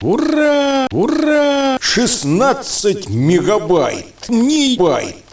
Ура! Ура! 16 мегабайт! Не байт!